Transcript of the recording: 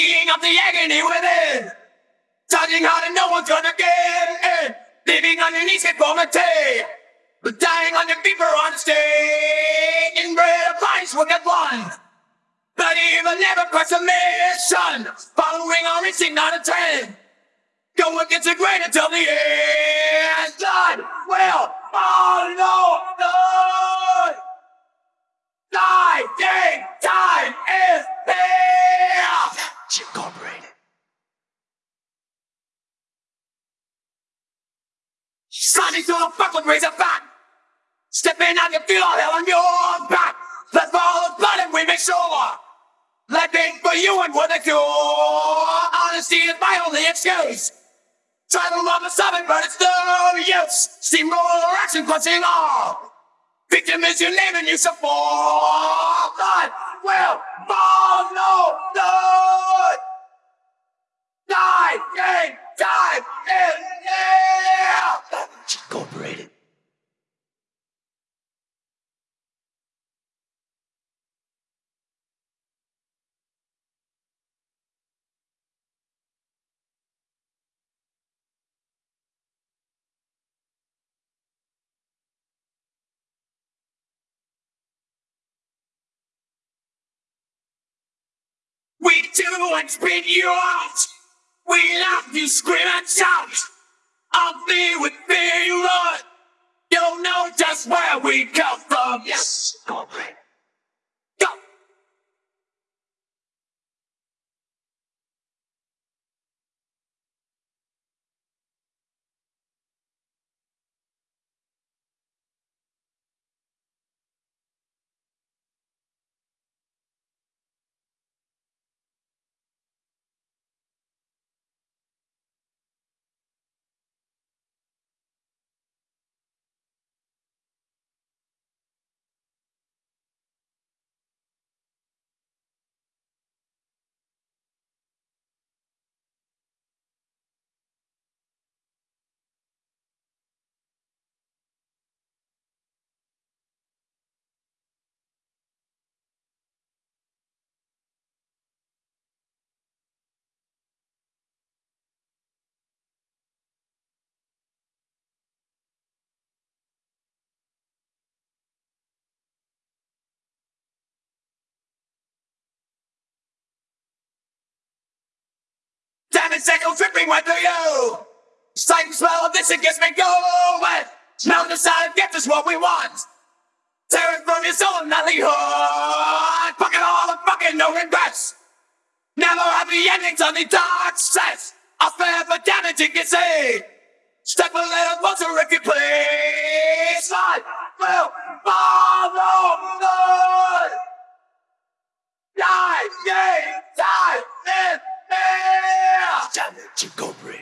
Seeing of the agony within. Charging hard and no one's gonna get in. Living underneath conformity. But dying on your feet for honesty. Inbred vice will get one. But evil never quits a mission. Following our instinct, not a trend. Go against the grain until the end. God will follow the Die, day, with razor back. Stepping out, you feel all hell on your back. Let's follow the blood and we make sure. Living for you and what they do. Honesty is my only excuse. Try to love the seven, but it's no use. Steamroller action clutching all. Victim is your name and you fall. God will follow the We do and spin you out. We laugh, you scream and shout. I'll be with fear you run. You'll know just where we come from. Yes, It, Echo dripping right through you. Sight and smell of this, it gets me going. Smell the silent gift is what we want. Tear it from your soul and not heart. Fucking all the fucking no regrets. Never happy endings on the dark sets. I'll spare for damage you can see. Step a little closer if you please. I will follow the Chikopri.